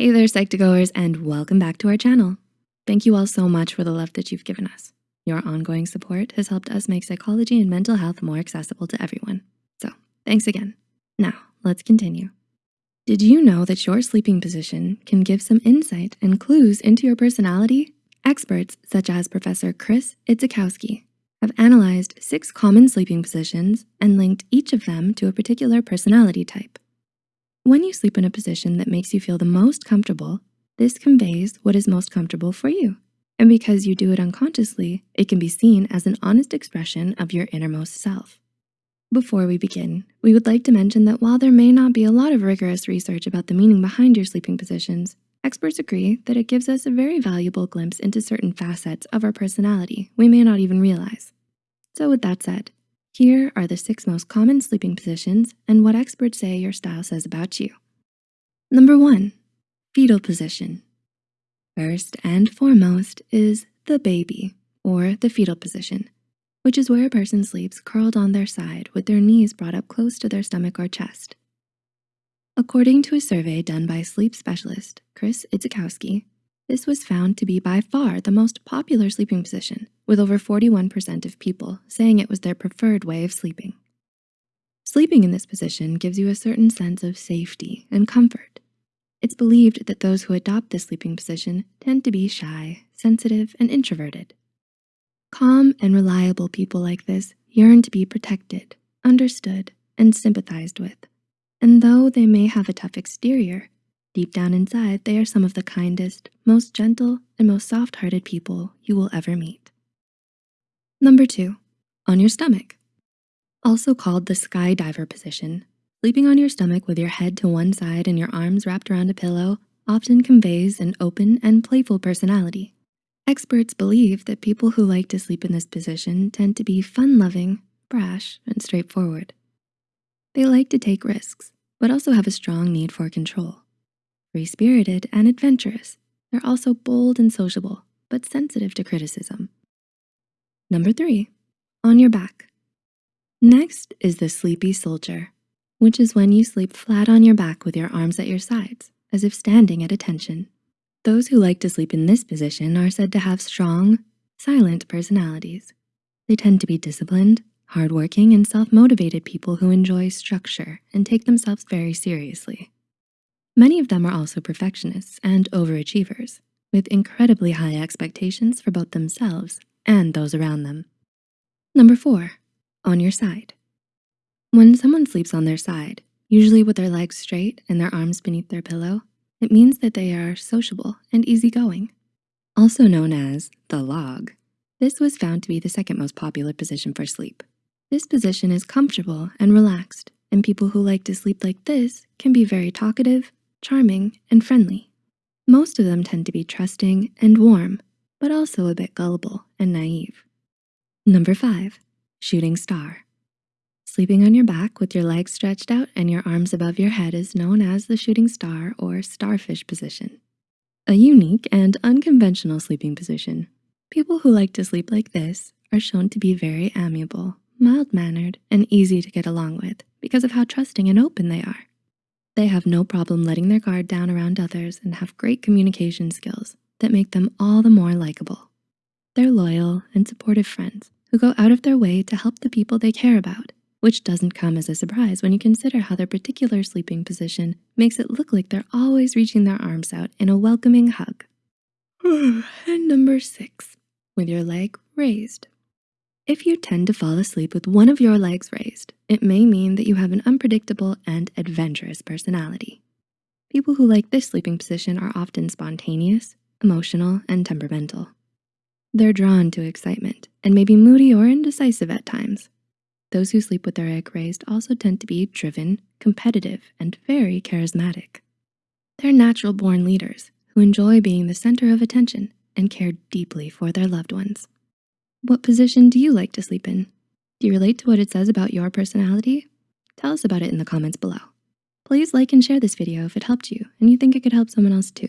Hey there, Psych2Goers, and welcome back to our channel. Thank you all so much for the love that you've given us. Your ongoing support has helped us make psychology and mental health more accessible to everyone. So thanks again. Now, let's continue. Did you know that your sleeping position can give some insight and clues into your personality? Experts such as Professor Chris Idzikowski have analyzed six common sleeping positions and linked each of them to a particular personality type. When you sleep in a position that makes you feel the most comfortable, this conveys what is most comfortable for you. And because you do it unconsciously, it can be seen as an honest expression of your innermost self. Before we begin, we would like to mention that while there may not be a lot of rigorous research about the meaning behind your sleeping positions, experts agree that it gives us a very valuable glimpse into certain facets of our personality we may not even realize. So with that said, here are the six most common sleeping positions and what experts say your style says about you. Number one, fetal position. First and foremost is the baby or the fetal position, which is where a person sleeps curled on their side with their knees brought up close to their stomach or chest. According to a survey done by sleep specialist Chris Idzikowski, this was found to be by far the most popular sleeping position, with over 41% of people saying it was their preferred way of sleeping. Sleeping in this position gives you a certain sense of safety and comfort, it's believed that those who adopt this sleeping position tend to be shy, sensitive, and introverted. Calm and reliable people like this yearn to be protected, understood, and sympathized with. And though they may have a tough exterior, deep down inside, they are some of the kindest, most gentle, and most soft-hearted people you will ever meet. Number two, on your stomach. Also called the skydiver position, Sleeping on your stomach with your head to one side and your arms wrapped around a pillow often conveys an open and playful personality. Experts believe that people who like to sleep in this position tend to be fun-loving, brash, and straightforward. They like to take risks, but also have a strong need for control. Free-spirited and adventurous, they're also bold and sociable, but sensitive to criticism. Number three, on your back. Next is the sleepy soldier which is when you sleep flat on your back with your arms at your sides, as if standing at attention. Those who like to sleep in this position are said to have strong, silent personalities. They tend to be disciplined, hardworking, and self-motivated people who enjoy structure and take themselves very seriously. Many of them are also perfectionists and overachievers with incredibly high expectations for both themselves and those around them. Number four, on your side. When someone sleeps on their side, usually with their legs straight and their arms beneath their pillow, it means that they are sociable and easygoing. Also known as the log, this was found to be the second most popular position for sleep. This position is comfortable and relaxed, and people who like to sleep like this can be very talkative, charming, and friendly. Most of them tend to be trusting and warm, but also a bit gullible and naive. Number five, shooting star. Sleeping on your back with your legs stretched out and your arms above your head is known as the shooting star or starfish position. A unique and unconventional sleeping position. People who like to sleep like this are shown to be very amiable, mild-mannered, and easy to get along with because of how trusting and open they are. They have no problem letting their guard down around others and have great communication skills that make them all the more likable. They're loyal and supportive friends who go out of their way to help the people they care about which doesn't come as a surprise when you consider how their particular sleeping position makes it look like they're always reaching their arms out in a welcoming hug. and number six, with your leg raised. If you tend to fall asleep with one of your legs raised, it may mean that you have an unpredictable and adventurous personality. People who like this sleeping position are often spontaneous, emotional, and temperamental. They're drawn to excitement and may be moody or indecisive at times. Those who sleep with their egg raised also tend to be driven, competitive, and very charismatic. They're natural born leaders who enjoy being the center of attention and care deeply for their loved ones. What position do you like to sleep in? Do you relate to what it says about your personality? Tell us about it in the comments below. Please like and share this video if it helped you and you think it could help someone else too.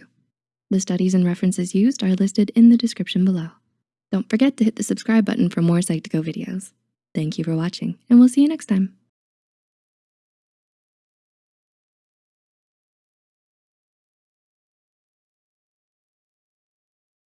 The studies and references used are listed in the description below. Don't forget to hit the subscribe button for more Psych2Go videos. Thank you for watching and we'll see you next time.